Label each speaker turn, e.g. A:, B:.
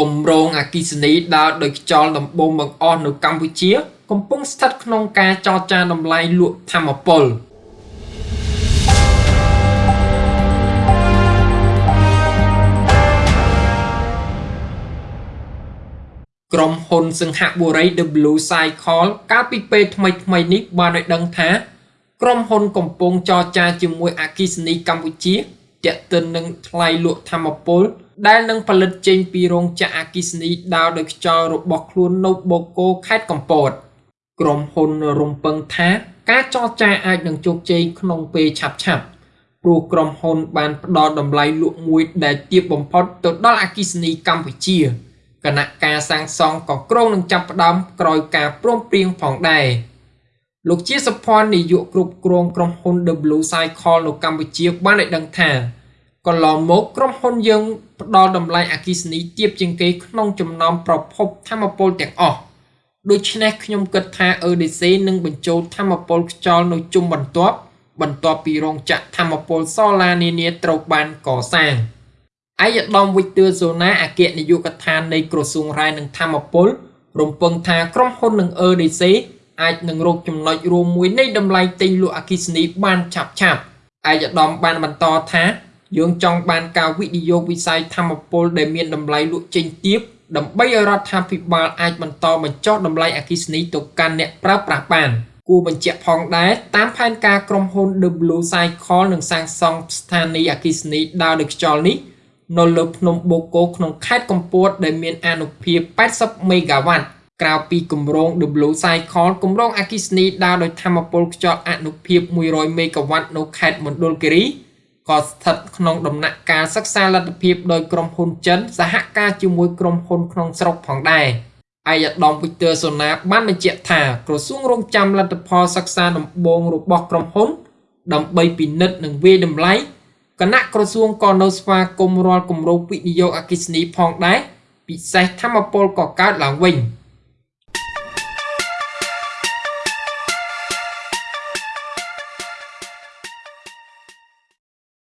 A: គម្រោងអគិសនីដើរដោយខ្យល់ដំបូងបង្អស់នៅកម្ពុជា កំពុងស្ថិតក្នុងការចរចាតម្លៃលក់ធម្មពលក្រុមហ៊ុនសង្ហបុរី W Cycle កាលពីពេលថ្មីៗនេះបានឲ្យដឹងថា ក្រុមហ៊ុនកំពុងចរចាជាមួយអគិសនីកម្ពុជាទាក់ទិននឹងថ្លៃលក់ធម្មពល ដែលនឹងផលិតចេញពីរោងចក្រអគ្គិសនីដើរដោយខ្យល់របស់ខ្លួននៅបូកូខេត្តកំពត ក្រុមហ៊ុនរំពឹងថាការចរចាអាចនឹងជោគជ័យក្នុងពេលឆាប់ឆាប់ព្រោះក្រុមហ៊ុនបានផ្ដល់តម្លៃលក់មួយដែលទាបបំផុតទៅដល់អគ្គិសនីកម្ពុជាគណៈការសាងសង់ក៏ក្រុងនឹងចាប់ផ្ដើមក្រោយការព្រមព្រៀងផងដែរលោកជាសុភ័ណ្ឌនាយកគ្រប់គ្រងក្រុមហ៊ុន W Cycle នៅកម្ពុជាបានឲ្យដឹងថា កន្លងមកក្រុមហ៊ុនយើងផ្ដល់តម្លៃអគិសនីទាបជាងគេក្នុងចំណោមប្រភពធម្មពលទាំងអស់ដូច្នេះខ្ញុំគិតថា EDC នឹងបញ្ចូលធម្មពលខ្យល់នៅជុំបន្ទាប់បន្ទាប់ពីរោងចក្រធម្មពលសូឡានានាត្រូវបានកសាងឯកឧត្តមវិទ័សូណាអគ្គនាយកដ្ឋាននៃក្រសួងរាយនឹងធម្មពល រំពឹងថាក្រុមហ៊ុននឹង EDC អាចនឹងរកចំណុចរួមមួយនៃតម្លៃទិញលក់អគិសនីបានឆាប់ឆាប់ឯកឧត្តមបានបន្តថា យើងចង់បានការវិនិយោគវិស័យធម្មពលដែលមានតម្លៃលក់ចេញទាបដើម្បីឲ្យរដ្ឋាភិបាលអាចបន្តបញ្ចុះតម្លៃអគ្គិសនីទៅកាន់អ្នកប្រើប្រាស់បានគួរបញ្ជាក់ផងដែរតាមផែនការក្រុមហ៊ុន W Cycle នឹងសាងសង់ស្ថានីយអគ្គិសនីដើរដោយខ្យល់នេះនៅលើភ្នំបូកូក្នុងខេត្តកំពត ដែលមានអានុភាព80មេហ្គាវ៉ាត់ក្រៅពីគម្រោង W Cycle គម្រោងអគ្គិសនីដើរដោយធម្មពលខ្យល់អនុភាព100មេហ្គាវ៉ាត់នៅខេត្តមណ្ឌលគិរី ក៏ស្ថិតក្នុងដំណាក់កាលសិក្សាលទ្ធភាពដោយក្រុមហ៊ុនចិនសហការជាមួយក្រុមហ៊ុនក្នុងស្រុកផងដែរឯកឧត្តមវិទ័សូណាបានបញ្ជាក់ថាក្រសួងរងចាំលទ្ធផលសិក្សាដំបូងរបស់ក្រុមហ៊ុន ដើម្បីពិនិត្យនិងវាយតម្លៃគណៈក្រសួងក៏នៅស្វាគមន៍រាល់គម្រោងវិនិយោគអគិសនីផងដែរពិសេសធម្មពលក៏កើតឡើងវិញ។